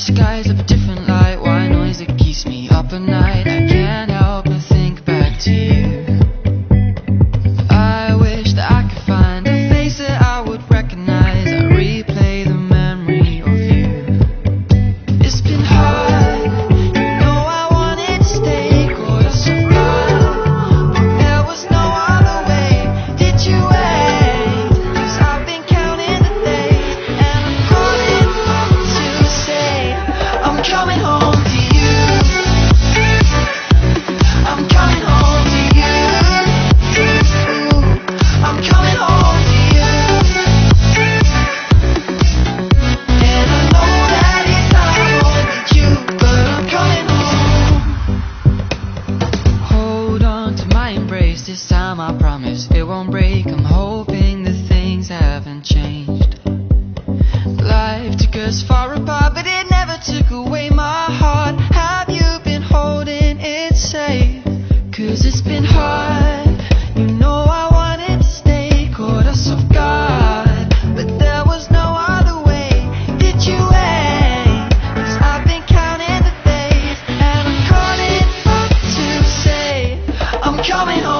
skies of a different light. Why noise? That keeps me up at night. this time I promise it won't break. I'm hoping that things haven't changed. Life took us far apart, but it never took away my heart. Have you been holding it safe? Cause it's been hard. You know I wanted to stay caught us off guard, but there was no other way. Did you I've been counting the days, and I'm calling to say I'm coming home.